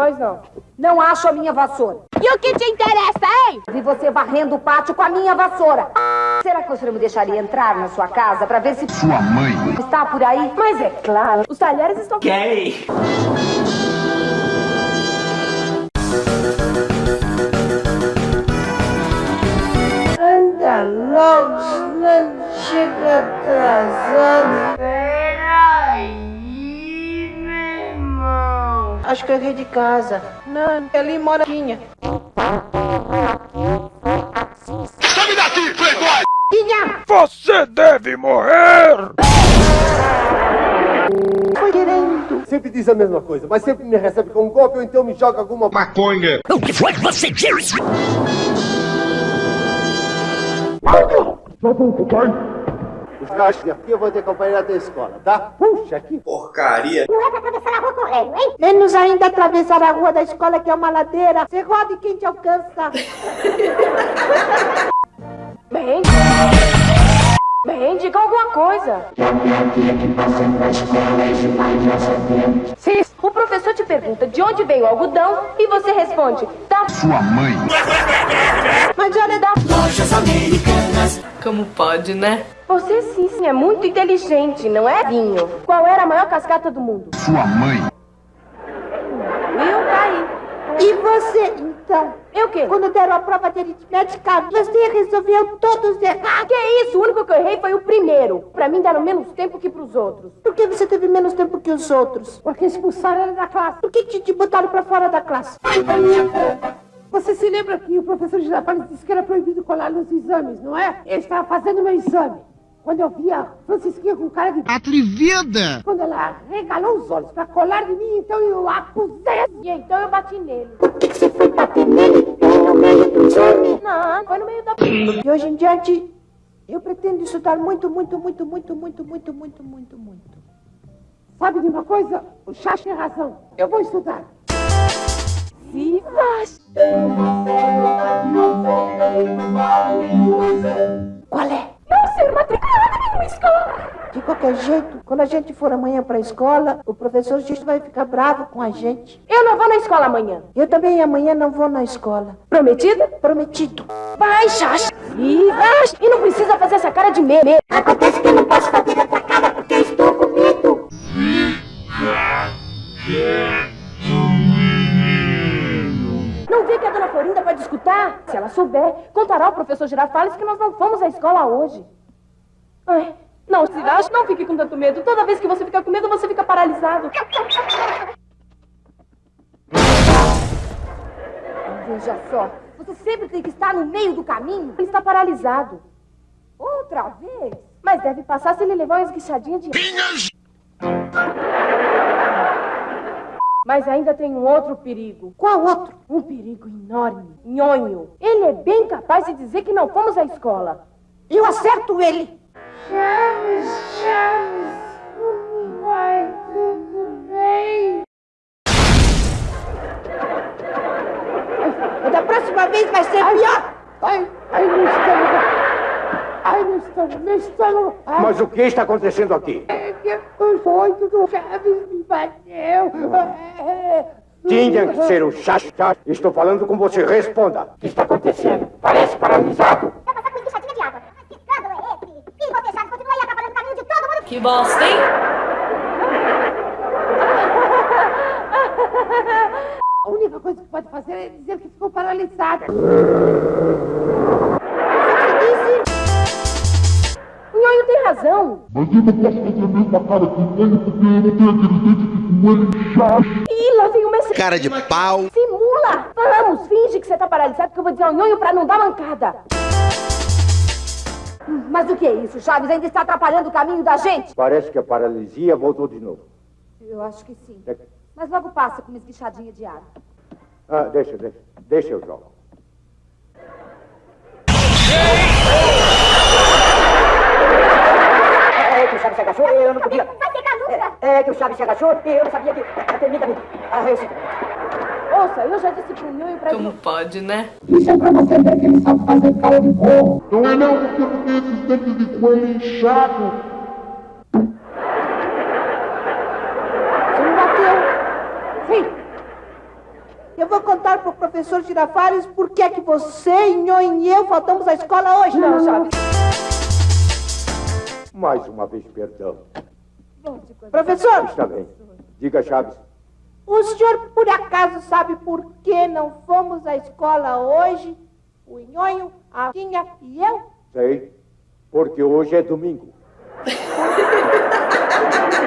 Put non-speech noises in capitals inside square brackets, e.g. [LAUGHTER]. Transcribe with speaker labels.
Speaker 1: Pois não.
Speaker 2: Não acho a minha vassoura.
Speaker 3: E o que te interessa, hein?
Speaker 2: Vi você varrendo o pátio com a minha vassoura. Será que você não me deixaria entrar na sua casa pra ver se
Speaker 4: Sua mãe.
Speaker 2: está por aí?
Speaker 1: Mas é claro, os talheres estão...
Speaker 5: Gay!
Speaker 6: Anda logo, senão chega atrasado. Acho que eu errei de casa. Não, ali mora Quinha.
Speaker 4: Some daqui, playboy!
Speaker 6: Quinha!
Speaker 7: Você deve morrer!
Speaker 6: Foi querendo.
Speaker 8: Sempre diz a mesma coisa, mas sempre me recebe com um golpe ou então me joga alguma
Speaker 4: Maconha!
Speaker 7: O que foi que você disse?
Speaker 8: Os cachos aqui eu vou te acompanhar até a escola, tá? Puxa, aqui.
Speaker 4: Porcaria!
Speaker 6: Menos ainda atravessar a rua da escola que é uma ladeira. Você roda e quem te alcança? [LAUGHS]
Speaker 1: Bem... coisa. Se o professor te pergunta de onde veio o algodão e você responde, da
Speaker 4: Sua mãe!
Speaker 6: Mas olha,
Speaker 1: da
Speaker 3: Como pode, né?
Speaker 1: Você sim, sim, é muito inteligente, não é, Vinho? Qual era a maior cascata do mundo?
Speaker 4: Sua mãe!
Speaker 6: E você, então?
Speaker 1: Eu o quê?
Speaker 6: Quando deram a prova de aritmética, você resolveu todos errar.
Speaker 1: Que isso? O único que eu errei foi o primeiro. Pra mim deram menos tempo que pros outros.
Speaker 6: Por que você teve menos tempo que os outros? Porque expulsaram ele da classe. Por que te, te botaram pra fora da classe? Você se lembra que o professor Girafales disse que era proibido colar nos exames, não é? Eu estava fazendo meu exame. Quando eu vi a Francisquinha com cara de...
Speaker 4: Atrevida!
Speaker 6: Quando ela regalou os olhos pra colar de mim, então eu acusei.
Speaker 1: E então eu bati nele.
Speaker 6: Você foi bater nele no meio do exame?
Speaker 1: Não, foi no meio da...
Speaker 6: De hoje em diante, eu pretendo estudar muito, muito, muito, muito, muito, muito, muito, muito, muito. Sabe de uma coisa? O Chacho tem razão. Eu vou estudar.
Speaker 1: Vivas!
Speaker 6: Qualquer jeito, quando a gente for amanhã pra escola, o professor Gisto vai ficar bravo com a gente.
Speaker 1: Eu não vou na escola amanhã.
Speaker 6: Eu também amanhã não vou na escola.
Speaker 1: Prometida?
Speaker 6: Prometido.
Speaker 1: Vai, Chacha! Vivas! E não precisa fazer essa cara de meme.
Speaker 6: Acontece que eu não posso fazer essa cara porque eu estou com medo.
Speaker 1: Não vê que a dona Florinda pode escutar? Se ela souber, contará ao professor Girafales que nós não fomos à escola hoje. Ai, não, Sivash, não fique com tanto medo. Toda vez que você fica com medo, você fica paralisado.
Speaker 2: Veja só, você sempre tem que estar no meio do caminho.
Speaker 1: Ele está paralisado.
Speaker 2: Outra vez?
Speaker 1: Mas deve passar se ele levar uma esguichadinha de... Mas ainda tem um outro perigo.
Speaker 6: Qual outro?
Speaker 1: Um perigo enorme. Nhonho. Ele é bem capaz de dizer que não fomos à escola.
Speaker 6: Eu acerto ele.
Speaker 3: Chaves, Chaves, como vai? Tudo bem?
Speaker 6: Da próxima vez vai ser pior.
Speaker 8: Ai, ai, meu estômago. Ai, meu estômago, meu estômago. Ai,
Speaker 7: Mas o que está acontecendo aqui?
Speaker 8: é que os oito do Chaves me bateu. É,
Speaker 7: Tinha que ser o Chacho. Estou falando com você. Responda. O que está acontecendo? Parece paralisado.
Speaker 9: Vai passar com esguichadinha de água. Que escândalo é esse? E você, Chaves, continua aí atrapalhando o caminho de todo mundo.
Speaker 3: Que bosta, hein?
Speaker 6: A única coisa que pode fazer é dizer que ficou paralisada.
Speaker 1: O Nhonho tem razão. Ih, lá vem o mestre.
Speaker 4: Cara de pau!
Speaker 1: Simula! Vamos, finge que você tá paralisado que eu vou dizer ao Nhonho pra não dar mancada.
Speaker 2: Mas o que é isso? Chaves ainda está atrapalhando o caminho da gente?
Speaker 7: Parece que a paralisia voltou de novo.
Speaker 2: Eu acho que sim.
Speaker 7: É-
Speaker 2: Mas logo passa com uma esguichadinha de água.
Speaker 7: Ah, deixa, deixa. Deixa eu jogo.
Speaker 10: É que o Chaves se agachou e eu não podia.
Speaker 9: Vai ficar nunca.
Speaker 10: É, é que o Chaves se agachou e eu não sabia que. Permita, me Ah, eu sim.
Speaker 1: Ouça, eu já disse pro Nhonho pra
Speaker 3: Como pode, né?
Speaker 8: Isso é pra você ver que ele sabe fazer cara de porco.
Speaker 7: Não é não, porque eu tenho esses dentes de coelho inchado.
Speaker 6: Você não bateu. Sim. Professor Girafales, por que é que você, Nhonho e eu faltamos à escola hoje?
Speaker 1: Não, Chaves.
Speaker 7: Mais uma vez, perdão.
Speaker 6: Professor,
Speaker 7: Está bem. Diga, Chaves.
Speaker 6: O senhor por acaso sabe por que não fomos à escola hoje? O Nhonho, a Tinha e eu?
Speaker 7: Sei. Porque hoje é domingo. [LAUGHS]